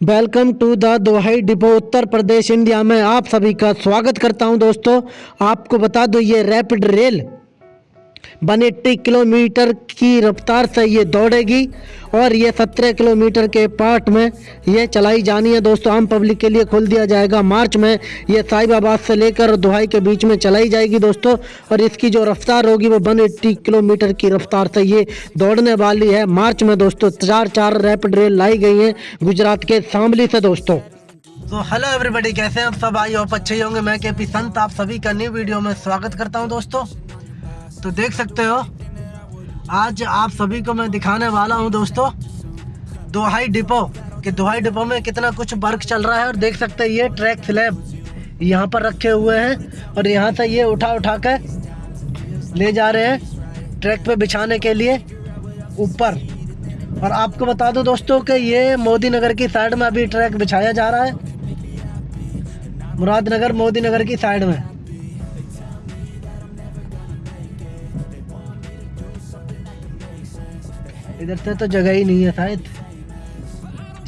Welcome to the Duhai depot Uttar Pradesh India में आप सभी का स्वागत करता हूँ दोस्तों। आपको बता दो, ये rapid rail one eighty kilometre की रफ्तार से ये दौड़ेगी और ये सत्रह किलोमीटर के पार्ट में ये चलाई जानी है। दोस्तों, आम पब्लिक के लिए खोल दिया जाएगा। मार्च में ये साहिबाबाद से लेकर दुहाई के बीच में चलाई जाएगी दोस्तों, और इसकी जो रफ्तार होगी वो वन एट्टी किलोमीटर की रफ्तार से ये दौड़ने वाली है। मार्च में दोस्तों, चार चार रैपिड रेल लाई गई हैं गुजरात के शामली से दोस्तों। तो हेलो एवरीबॉडी कैसे हैं आप सब? आई होप अच्छे होंगे। मैं के पी संत, आप सभी का न्यू वीडियो में स्वागत करता हूँ दोस्तों। तो देख सकते हो। आज आप सभी को मैं दिखाने वाला हूँ दोस्तों, दोहाई डिपो, कि दोहाई डिपो में कितना कुछ वर्क चल रहा है और देख सकते हैं ये ट्रैक स्लैब यहाँ पर रखे हुए हैं और यहाँ से ये उठा उठा कर ले जा रहे हैं ट्रैक पे बिछाने के लिए ऊपर। और आपको बता दो दोस्तों कि ये मोदी नगर की साइड में अभी ट्रैक बिछाया जा रहा है। मुरादनगर मोदी नगर की साइड में। इधर से तो जगह ही नहीं है शायद।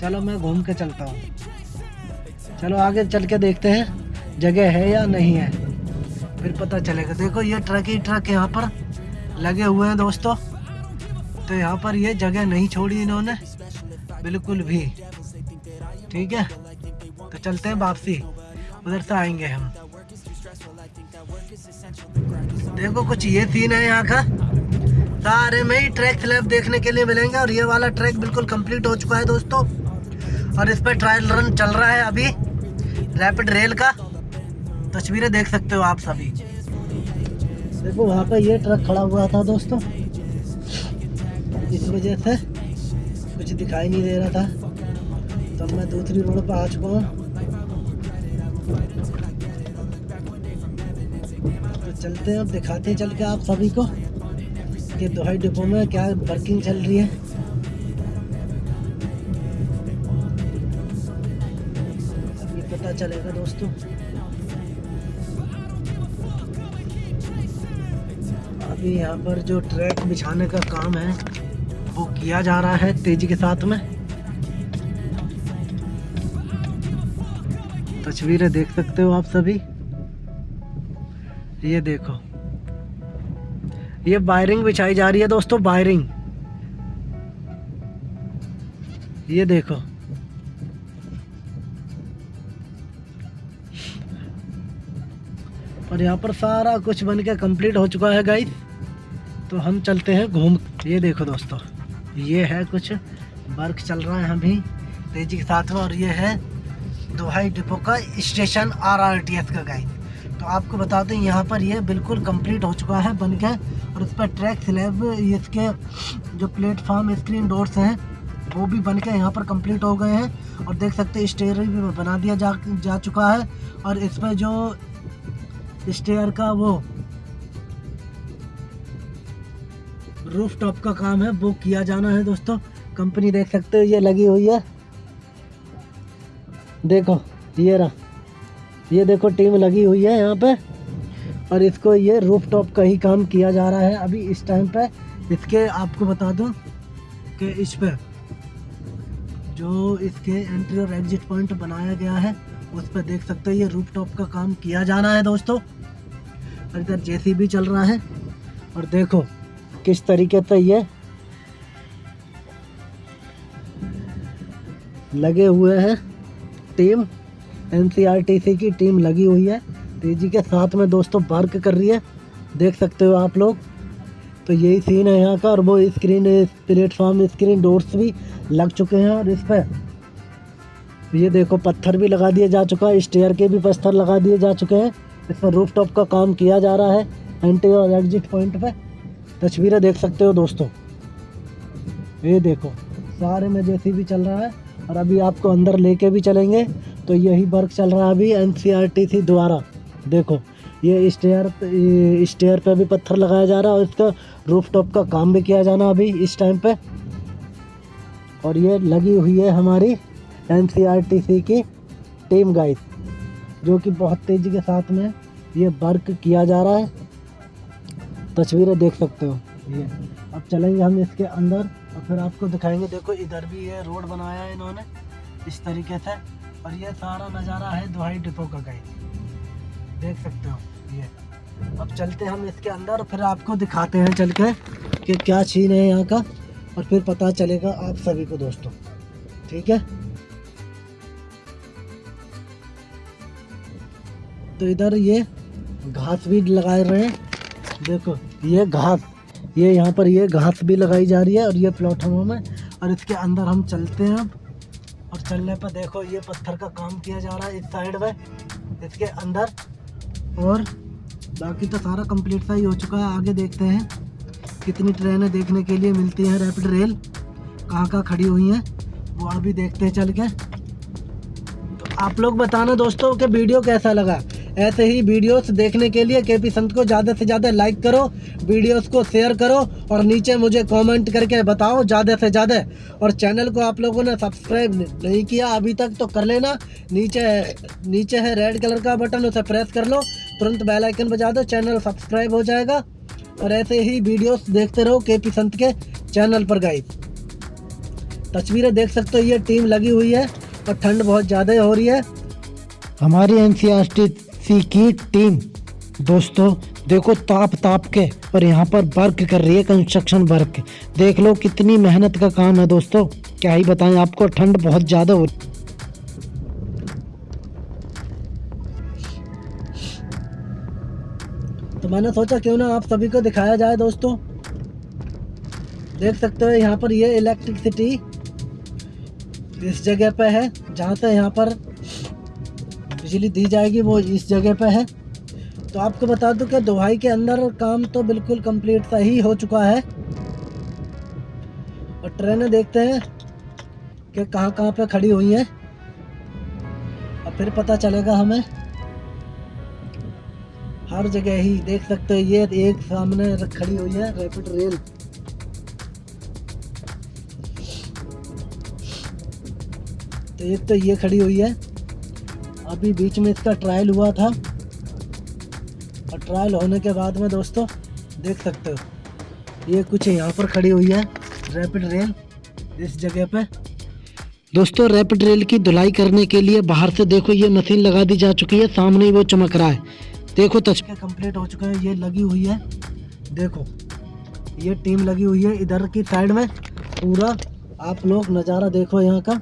चलो मैं घूम के चलता हूँ। चलो आगे चल के देखते हैं, जगह है या नहीं है। फिर पता चलेगा। देखो ये ट्रक ही ट्रक यहाँ पर। लगे हुए हैं दोस्तों। तो यहाँ पर ये जगह नहीं छोड़ी इन्होंने। बिल्कुल भी। ठीक है? तो चलते हैं वापसी। उधर से आएँगे हम। देखो कुछ ये सीन है यहाँ का। सारे में ही ट्रैक स्लैब देखने के लिए मिलेंगे और ये वाला ट्रैक बिल्कुल कंप्लीट हो चुका है दोस्तों। और इस पर ट्रायल रन चल रहा है अभी रैपिड रेल का। तस्वीरें देख सकते हो आप सभी। देखो, वहाँ पे ये ट्रक खड़ा हुआ था दोस्तों। इस वजह से कुछ दिखाई नहीं दे रहा था। तो मैं दूसरी रोड पर आ चुका हूँ। तो चलते हैं अब दिखाते हैं चल के आप सभी को। कि दोहाई डिपो में क्या वर्किंग चल रही है? अभी पता चलेगा दोस्तों। अभी यहाँ पर जो ट्रैक बिछाने का काम है, वो किया जा रहा है तेज़ी के साथ में। तस्वीरें देख सकते हो आप सभी? ये देखो। ये वायरिंग बिछाई जा रही है दोस्तों वायरिंग ये देखो। और यहाँ पर सारा कुछ बन के कंप्लीट हो चुका है गाइस तो हम चलते हैं घूम। ये देखो दोस्तों, ये है कुछ वर्क चल रहा है अभी तेज़ी के साथ में, और ये है दोहाई डिपो का station R R T S का गाइस तो आपको बता दें, यहाँ पर ये बिल्कुल कंप्लीट हो चुका है, बन के और इस पर ट्रैक स्लैब इसके जो प्लेटफॉर्म स्क्रीन डोर्स हैं, वो भी बन के यहाँ पर कंप्लीट हो गए हैं। और देख सकते हैं स्टेयर भी बना दिया जा जा चुका है। और इस पर जो स्टेयर का वो रूफ टॉप का काम है, वो किया जाना है दोस्तों। कंपनी देख सकते हो, ये लगी हुई है। देखो, ये रहा। ये देखो, टीम लगी हुई है यहाँ पे। और इसको ये रूफ टॉप का ही काम किया जा रहा है अभी इस टाइम पे। इसके आपको बता दूँ कि इस पे जो इसके एंट्री और एग्जिट पॉइंट बनाया गया है, उस पर देख सकते हो, ये रूफ टॉप का काम किया जाना है दोस्तों। और इधर जेसीबी चल रहा है। और देखो, किस तरीके से ये लगे हुए हैं टीम। एनसीआरटीसी की टीम लगी हुई है। तेज़ी के साथ में दोस्तों वर्क कर रही है। देख सकते हो आप लोग। तो यही सीन है यहाँ का और वो स्क्रीन प्लेटफॉर्म स्क्रीन डोर्स भी लग चुके हैं और इस पर ये देखो पत्थर भी लगा दिया जा चुका है। स्टेयर के भी पत्थर लगा दिए जा चुके हैं। इस पर रूफ टॉप का काम किया जा रहा है। एंट्री और एग्जिट पॉइंट पे। तस्वीरें देख सकते हो दोस्तों। ये देखो, सारे में जैसी भी चल रहा है। और अभी आपको अंदर लेके भी चलेंगे। तो यही वर्क चल रहा है अभी एनसीआरटीसी द्वारा देखो, ये स्टेयर स्टेयर पे भी पत्थर लगाया जा रहा है और इसका रूफ टॉप का काम भी किया जाना अभी इस टाइम पे। और ये लगी हुई है हमारी एनसीआरटीसी की टीम गाइड जो कि बहुत तेज़ी के साथ में ये वर्क किया जा रहा है। तस्वीरें देख सकते हो। ये, अब चलेंगे हम इसके अंदर। फिर आपको दिखाएँगे, देखो इधर भी ये रोड बनाया है इन्होंने, इस तरीके से, और ये सारा नज़ारा है दुहाई डिपो का कहीं देख सकते हो, ये। अब चलते हम इसके अंदर, फिर आपको दिखाते हैं चल के कि क्या छीन है यहाँ का, और फिर पता चलेगा आप सभी को दोस्तों। ठीक है? तो इधर ये घास भी लगाए रहे हैं। देखो, ये घास। ये यहाँ पर ये घास भी लगाई जा रही है और ये प्लेटफॉर्म में, और इसके अंदर हम चलते हैं अब। और चलने पर देखो, ये पत्थर का काम किया जा रहा है इस साइड में, इसके अंदर। और बाकी तो सारा कंप्लीट सा ही हो चुका है। आगे देखते हैं कितनी ट्रेनें देखने के लिए मिलती हैं। रैपिड रेल कहाँ कहाँ खड़ी हुई हैं, वो अभी देखते हैं चल के। तो आप लोग बताना दोस्तों कि वीडियो कैसा लगा? ऐसे ही वीडियोस देखने के लिए के पी संत को ज़्यादा से ज़्यादा लाइक करो, वीडियोस को शेयर करो और नीचे मुझे कमेंट करके बताओ ज़्यादा से ज़्यादा। और चैनल को आप लोगों ने सब्सक्राइब नहीं किया अभी तक तो कर लेना। नीचे नीचे है रेड कलर का बटन उसे प्रेस कर लो। तुरंत बेल आइकन बजा दो चैनल सब्सक्राइब हो जाएगा। और ऐसे ही वीडियोस देखते रहो के पी संत के चैनल पर गाइड तस्वीरें देख सकते हो, ये टीम लगी हुई है और ठंड बहुत ज़्यादा हो रही है। हमारी एन की टीम। दोस्तों, देखो ताप ताप के, और यहाँ पर वर्क कर रही है कंस्ट्रक्शन वर्क देख लो कितनी मेहनत का काम है दोस्तों। क्या ही बताएँ, आपको ठंड बहुत ज़्यादा हो रही तो मैंने सोचा क्यों ना आप सभी को दिखाया जाए दोस्तों। देख सकते हो यहाँ पर ये इलेक्ट्रिसिटी इस जगह पे है, जहाँ से यहाँ पर बिजली दी जाएगी, वो इस जगह पे है। तो आपको बता दूँ कि दुहाई के अंदर काम तो बिल्कुल कंप्लीट सा ही हो चुका है। और ट्रेनें देखते हैं कि कहाँ कहाँ पे खड़ी हुई हैं। और फिर पता चलेगा हमें। हर जगह ही देख सकते हो, ये एक सामने खड़ी हुई है रैपिड रेल तो एक तो ये खड़ी हुई है। अभी बीच में इसका ट्रायल हुआ था। और ट्रायल होने के बाद में दोस्तों, देख सकते हो, ये कुछ यहाँ पर खड़ी हुई है रैपिड रेल इस जगह पे। दोस्तों रैपिड रेल की धुलाई करने के लिए बाहर से देखो, ये मशीन लगा दी जा चुकी है, सामने ही वो चमक रहा है। देखो तस्वीर कंप्लीट हो चुका है, ये लगी हुई है। देखो, ये टीम लगी हुई है, इधर की साइड में। पूरा आप लोग नज़ारा देखो यहाँ का।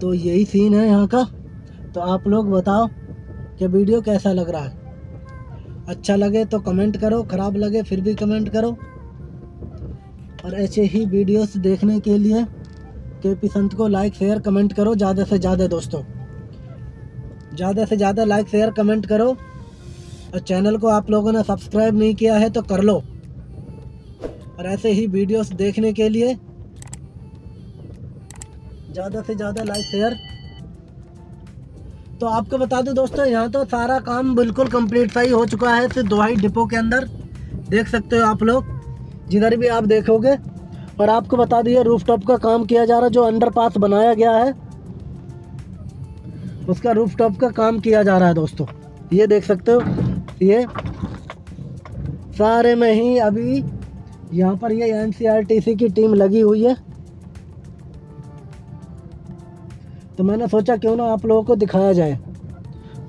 तो यही सीन है यहाँ का। तो आप लोग बताओ कि वीडियो कैसा लग रहा है? अच्छा लगे तो कमेंट करो, ख़राब लगे फिर भी कमेंट करो। और ऐसे ही वीडियोस देखने के लिए के पी संत को लाइक शेयर कमेंट करो, ज़्यादा से ज़्यादा दोस्तों। ज़्यादा से ज़्यादा लाइक शेयर कमेंट करो। और चैनल को आप लोगों ने सब्सक्राइब नहीं किया है तो कर लो। और ऐसे ही वीडियोस देखने के लिए ज़्यादा से ज़्यादा लाइक, शेयर। तो आपको बता दूँ दोस्तों, यहाँ तो सारा काम बिल्कुल कंप्लीट सा ही चुका है, सिर्फ़ दोहाई डिपो के अंदर। देख सकते हो आप लोग, जिधर भी आप देखोगे। और आपको बता दिए रूफ टॉप का काम किया जा रहा जो अंडर पास बनाया गया है। उसका रूफ टॉप का काम किया जा रहा है दोस्तों। ये देख सकते हो, ये सारे में ही अभी यहाँ पर ये एनसीआरटीसी की टीम लगी हुई है। तो मैंने सोचा क्यों ना आप लोगों को दिखाया जाए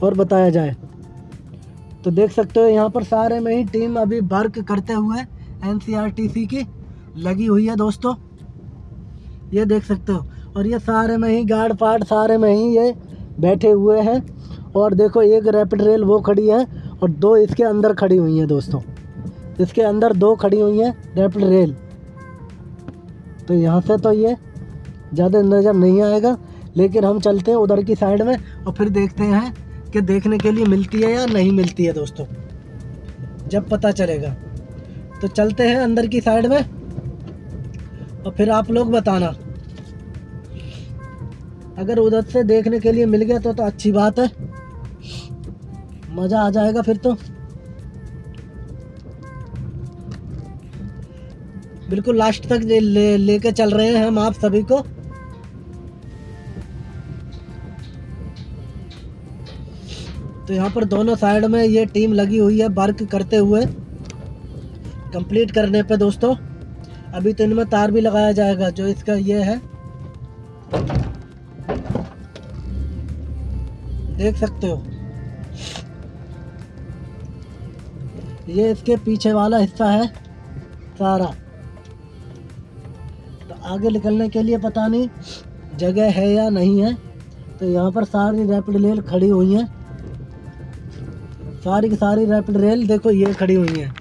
और बताया जाए। तो देख सकते हो यहाँ पर सारे में ही टीम अभी वर्क करते हुए एनसीआरटीसी की लगी हुई है दोस्तों। ये देख सकते हो, और ये सारे में ही गार्ड पार्ट सारे में ही ये बैठे हुए हैं। और देखो एक रैपिड रेल वो खड़ी है और दो इसके अंदर खड़ी हुई हैं दोस्तों। इसके अंदर दो खड़ी हुई हैं रैपिड रेल तो यहाँ से तो ये ज़्यादा नज़र नहीं आएगा। लेकिन हम चलते हैं उधर की साइड में और फिर देखते हैं कि देखने के लिए मिलती है या नहीं मिलती है दोस्तों। जब पता चलेगा। तो चलते हैं अंदर की साइड में और फिर आप लोग बताना। अगर उधर से देखने के लिए मिल गया तो तो अच्छी बात है। मज़ा आ जाएगा फिर तो। बिल्कुल लास्ट तक ले, लेके चल रहे हैं हम आप सभी को। तो यहाँ पर दोनों साइड में ये टीम लगी हुई है वर्क करते हुए। कंप्लीट करने पे दोस्तों, अभी तो इनमें तार भी लगाया जाएगा, जो इसका ये है। देख सकते हो। ये इसके पीछे वाला हिस्सा है सारा। तो आगे निकलने के लिए पता नहीं जगह है या नहीं है। तो यहाँ पर सारी रैपिड रेल खड़ी हुई हैं। सारी की सारी रैपिड रेल देखो, ये खड़ी हुई हैं।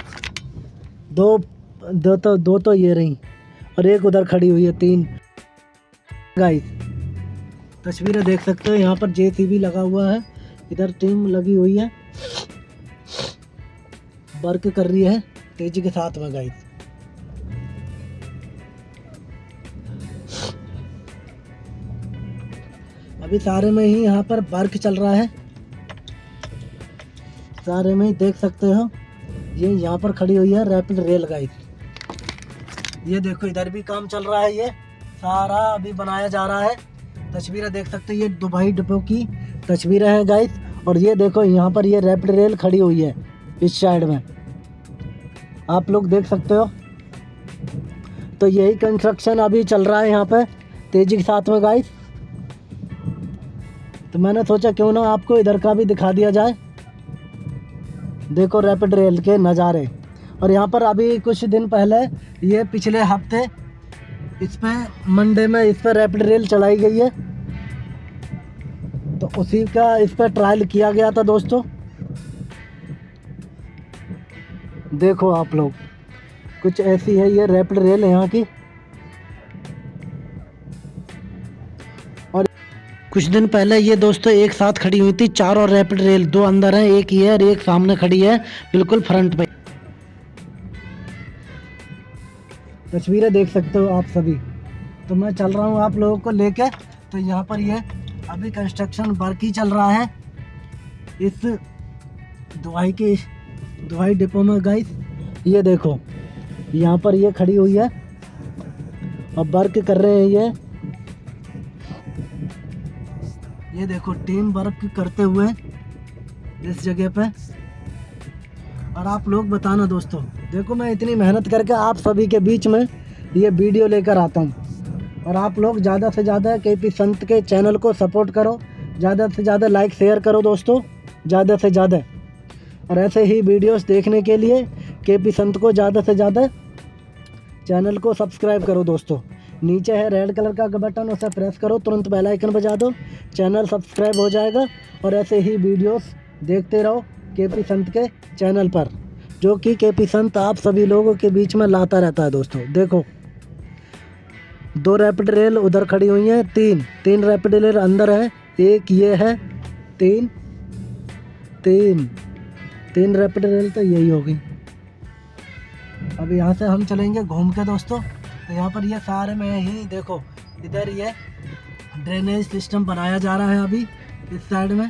दो दो तो दो तो ये रही और एक उधर खड़ी हुई है, तीन। गाइस तस्वीरें देख सकते हो, यहाँ पर जेसीबी लगा हुआ है। इधर टीम लगी हुई है। वर्क कर रही है, तेज़ी के साथ में गाइस अभी सारे में ही यहाँ पर वर्क चल रहा है। सारे में ही देख सकते हो। ये यहाँ पर खड़ी हुई है रैपिड रेल गाइड ये देखो, इधर भी काम चल रहा है ये। सारा अभी बनाया जा रहा है। तस्वीरें देख सकते हो, ये दुबई डिपो की तस्वीरें हैं गाइस और ये देखो, यहाँ पर ये रैपिड रेल खड़ी हुई है, इस साइड में। आप लोग देख सकते हो। तो यही कंस्ट्रक्शन अभी चल रहा है यहाँ पे, तेज़ी के साथ में गाइस तो मैंने सोचा क्यों ना आपको इधर का भी दिखा दिया जाए। देखो रैपिड रेल के नज़ारे। और यहाँ पर अभी कुछ दिन पहले ये पिछले हफ़्ते इस पर मंडे में इस पर रैपिड रेल चलाई गई है। तो उसी का इस पर ट्रायल किया गया था दोस्तों। देखो आप लोग, कुछ ऐसी है ये रैपिड रेल यहाँ की। कुछ दिन पहले ये दोस्तों एक साथ खड़ी हुई थी, चार और रैपिड रेल दो अंदर हैं, एक ये और एक सामने खड़ी है, बिल्कुल फ्रंट पे। तस्वीरें देख सकते हो आप सभी। तो मैं चल रहा हूँ आप लोगों को लेके तो यहाँ पर ये अभी कंस्ट्रक्शन वर्क ही चल रहा है। इस दुआई के दुआई डिपो में गाइस ये देखो, यहाँ पर ये खड़ी हुई है। अब वर्क कर रहे हैं ये। ये देखो टीम वर्क करते हुए इस जगह पे। और आप लोग बताना दोस्तों, देखो मैं इतनी मेहनत करके आप सभी के बीच में ये वीडियो लेकर आता हूँ। और आप लोग ज़्यादा से ज़्यादा के पी संत के चैनल को सपोर्ट करो, ज़्यादा से ज़्यादा लाइक शेयर करो दोस्तों, ज़्यादा से ज़्यादा। और ऐसे ही वीडियोस देखने के लिए के पी संत को ज़्यादा से ज़्यादा चैनल को सब्सक्राइब करो दोस्तों। नीचे है रेड कलर का बटन, उसे प्रेस करो, तुरंत बेल आइकन बजा दो। चैनल सब्सक्राइब हो जाएगा और ऐसे ही वीडियोस देखते रहो के पी संत के चैनल पर, जो कि के पी संत आप सभी लोगों के बीच में लाता रहता है दोस्तों। देखो, दो रैपिड रेल उधर खड़ी हुई हैं, तीन। तीन रैपिड रेल अंदर है, एक ये है, तीन। तीन। तीन रैपिड रेल तो यही होगी। अब यहाँ से हम चलेंगे घूम के दोस्तों। तो यहाँ पर ये सारे में ही देखो, इधर ये ड्रेनेज सिस्टम बनाया जा रहा है अभी, इस साइड में।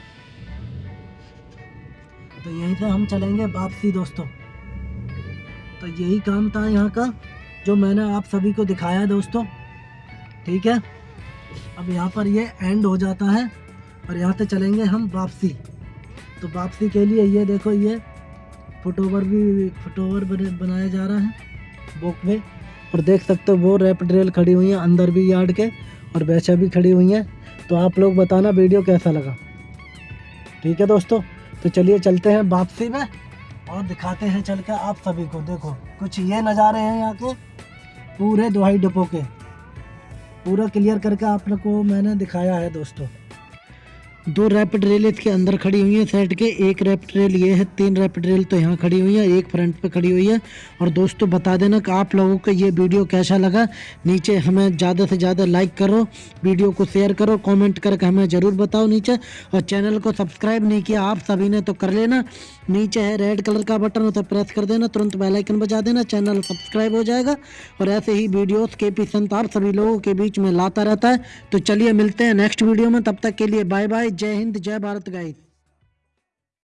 तो यहीं से हम चलेंगे वापसी दोस्तों। तो यही काम था यहाँ का, जो मैंने आप सभी को दिखाया दोस्तों। ठीक है? अब यहाँ पर ये एंड हो जाता है, और यहाँ से चलेंगे हम वापसी। तो वापसी के लिए ये देखो, ये फुटओवर भी फुटओवर बनाया जा रहा है बुक वे और देख सकते हो, वो रैपिड रेल खड़ी हुई हैं, अंदर भी यार्ड के और वैसे भी खड़ी हुई हैं। तो आप लोग बताना वीडियो कैसा लगा। ठीक है दोस्तों तो चलिए चलते हैं वापसी में और दिखाते हैं चल के आप सभी को। देखो, कुछ ये नज़ारे हैं यहाँ के, पूरे दुहाई डिपो के। पूरा क्लियर करके आप लोग को मैंने दिखाया है दोस्तों। दो रैपिड रेल इसके अंदर खड़ी हुई है सेट के। एक रैपिड रेल ये है, तीन रैपिड रेल तो यहाँ खड़ी हुई है, एक फ्रंट पे खड़ी हुई है। और दोस्तों, बता देना कि आप लोगों को ये वीडियो कैसा लगा? नीचे हमें ज़्यादा से ज़्यादा लाइक करो वीडियो को शेयर करो कमेंट करके हमें ज़रूर बताओ नीचे। और चैनल को सब्सक्राइब नहीं किया आप सभी ने तो कर लेना। नीचे है रेड कलर का बटन उसे प्रेस कर देना, तुरंत बेलाइकन बजा देना चैनल सब्सक्राइब हो जाएगा। और ऐसे ही वीडियोज़ के पी संत आप सभी लोगों के बीच में लाता रहता है। तो चलिए मिलते हैं नेक्स्ट वीडियो में, तब तक के लिए बाय बाय जय हिंद जय भारत गाइस।